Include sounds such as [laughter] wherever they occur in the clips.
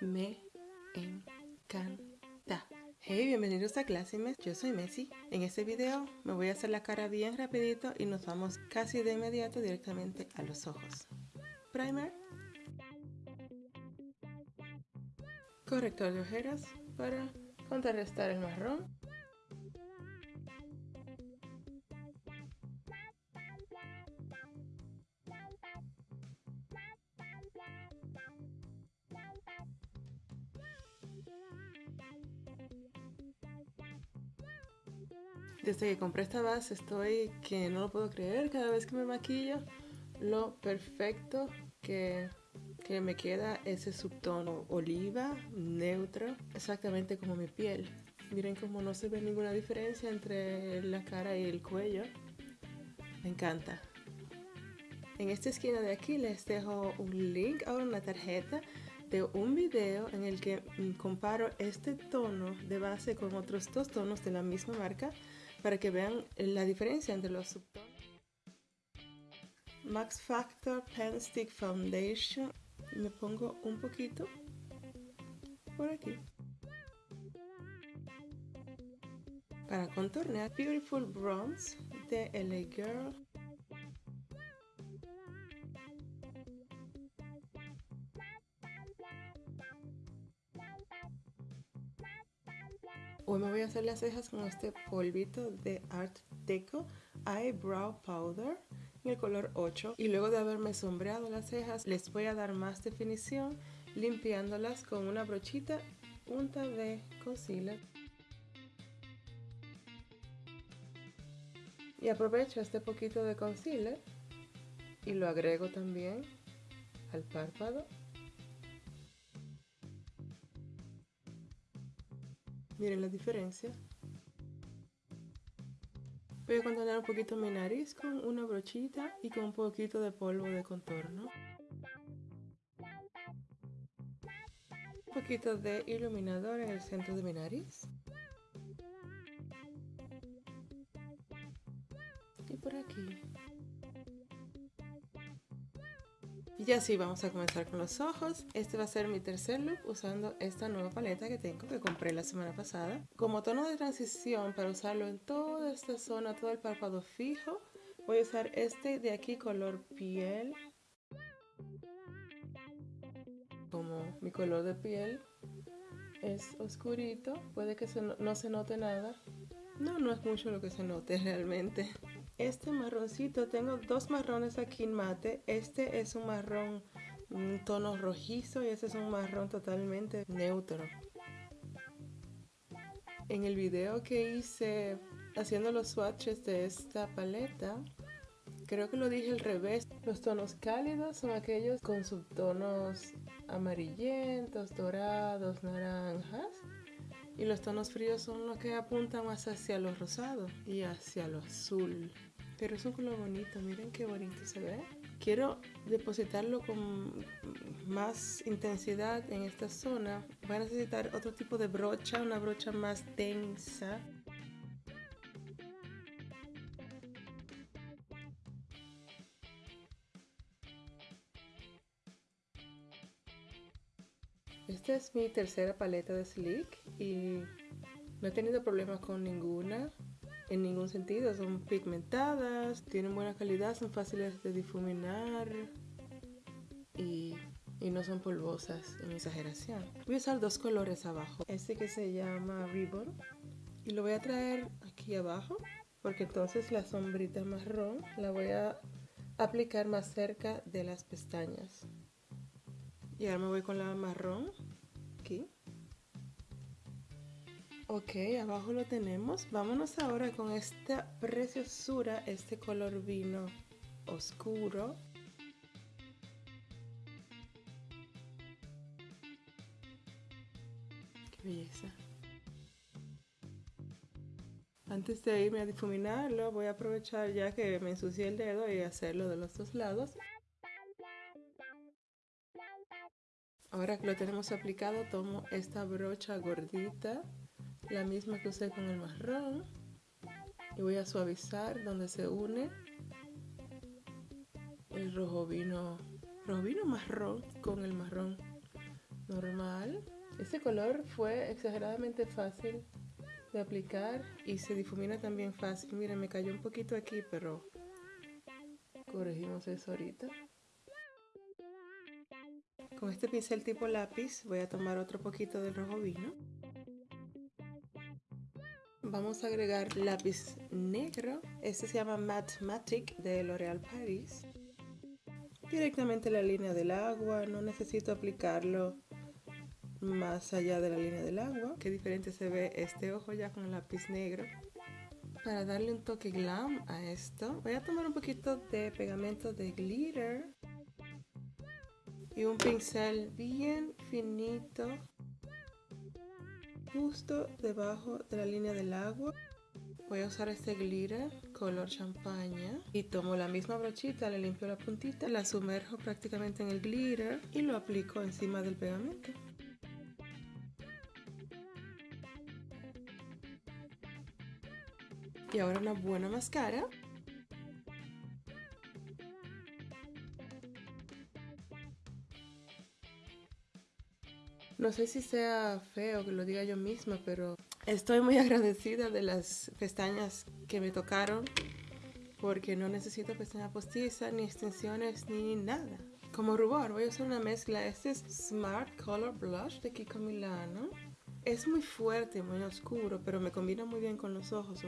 me encanta. Hey, bienvenidos a Classimes, yo soy Messi. En este video me voy a hacer la cara bien rapidito y nos vamos casi de inmediato directamente a los ojos. Primer. Corrector de ojeras para contrarrestar el marrón. Desde que compré esta base estoy que no lo puedo creer cada vez que me maquillo. Lo perfecto que, que me queda ese subtono oliva, neutro, exactamente como mi piel. Miren cómo no se ve ninguna diferencia entre la cara y el cuello. Me encanta. En esta esquina de aquí les dejo un link a una tarjeta de un video en el que comparo este tono de base con otros dos tonos de la misma marca para que vean la diferencia entre los subtonos. Max Factor Pen Stick Foundation. Me pongo un poquito por aquí. Para contornear, Beautiful Bronze de LA Girl. Hoy me voy a hacer las cejas con este polvito de Art Deco Eyebrow Powder en el color 8 y luego de haberme sombreado las cejas les voy a dar más definición limpiándolas con una brochita punta de concealer. Y aprovecho este poquito de concealer y lo agrego también al párpado Miren la diferencia. Voy a contornear un poquito mi nariz con una brochita y con un poquito de polvo de contorno. Un poquito de iluminador en el centro de mi nariz. Y por aquí. Y así vamos a comenzar con los ojos. Este va a ser mi tercer look usando esta nueva paleta que tengo que compré la semana pasada. Como tono de transición para usarlo en toda esta zona, todo el párpado fijo, voy a usar este de aquí color piel. Como mi color de piel es oscurito, puede que no se note nada. No, no es mucho lo que se note [laughs] realmente. Este marroncito, tengo dos marrones aquí en mate. Este es un marrón, un tono rojizo y este es un marrón totalmente neutro. En el video que hice haciendo los swatches de esta paleta, creo que lo dije al revés. Los tonos cálidos son aquellos con subtonos amarillentos, dorados, naranjas. Y los tonos fríos son los que apuntan más hacia lo rosado y hacia lo azul. Pero es un color bonito, miren qué bonito se ve. Quiero depositarlo con más intensidad en esta zona. Voy a necesitar otro tipo de brocha, una brocha más densa. Esta es mi tercera paleta de Sleek y no he tenido problemas con ninguna en ningún sentido. Son pigmentadas, tienen buena calidad, son fáciles de difuminar y, y, no son polvosas en exageración. Voy a usar dos colores abajo. Este que se llama Ribbon y lo voy a traer aquí abajo porque entonces la sombrita marrón la voy a aplicar más cerca de las pestañas. Y ahora me voy con la marrón Ok, abajo lo tenemos. Vámonos ahora con esta preciosura, este color vino oscuro. Qué belleza. Antes de irme a difuminarlo, voy a aprovechar ya que me ensucié el dedo y hacerlo de los dos lados. Ahora que lo tenemos aplicado, tomo esta brocha gordita, la misma que usé con el marrón, y voy a suavizar donde se une el rojo vino, rojo vino marrón con el marrón normal. Este color fue exageradamente fácil de aplicar y se difumina también fácil. Miren, me cayó un poquito aquí, pero corregimos eso ahorita. Con este pincel tipo lápiz voy a tomar otro poquito del rojo vino. Vamos a agregar lápiz negro. Este se llama Mathematic de L'Oréal Paris. Directamente la línea del agua. No necesito aplicarlo más allá de la línea del agua. Qué diferente se ve este ojo ya con el lápiz negro. Para darle un toque glam a esto, voy a tomar un poquito de pegamento de glitter y un pincel bien finito justo debajo de la línea del agua. Voy a usar este glitter color champaña y tomo la misma brochita, le limpio la puntita, la sumerjo prácticamente en el glitter y lo aplico encima del pegamento. Y ahora una buena máscara. No sé si sea feo que lo diga yo misma, pero estoy muy [laughs] agradecida de las pestañas que me tocaron porque no necesito pestañas postizas, ni extensiones, ni nada. Como rubor voy a usar una mezcla. Este es Smart Color Blush de Kiko Milano. Es muy fuerte, muy oscuro, pero me combina muy bien con los ojos.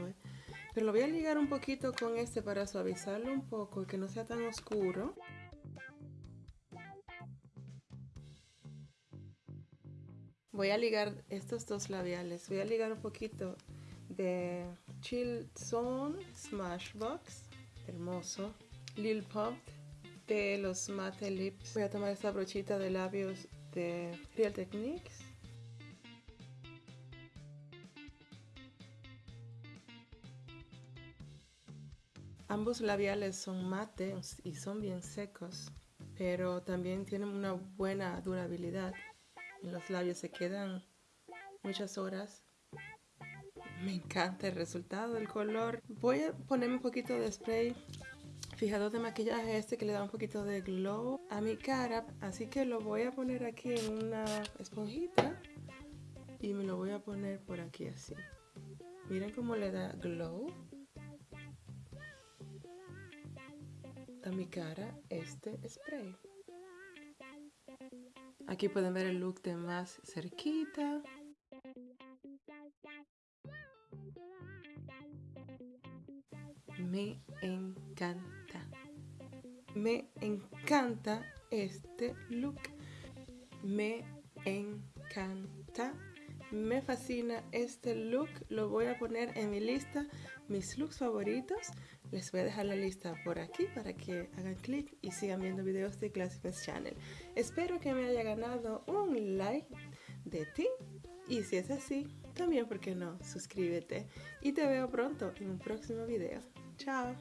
Pero lo voy a ligar un poquito con este para suavizarlo un poco y que no sea tan oscuro. Voy a ligar estos dos labiales. Voy a ligar un poquito de Chill Zone Smashbox. Hermoso. Lil Pop de los Matte Lips. Voy a tomar esta brochita de labios de Real Techniques. Ambos labiales son mate y son bien secos, pero también tienen una buena durabilidad los labios se quedan muchas horas. Me encanta el resultado, el color. Voy a ponerme un poquito de spray fijador de maquillaje este que le da un poquito de glow a mi cara. Así que lo voy a poner aquí en una esponjita y me lo voy a poner por aquí así. Miren cómo le da glow a mi cara este spray. Aquí pueden ver el look de más cerquita. Me encanta. Me encanta este look. Me encanta. Me fascina este look. Lo voy a poner en mi lista. Mis looks favoritos. Les voy a dejar la lista por aquí para que hagan clic y sigan viendo videos de Classicals Channel. Espero que me haya ganado un like de ti y si es así, también, ¿por qué no? Suscríbete y te veo pronto en un próximo video. Chao.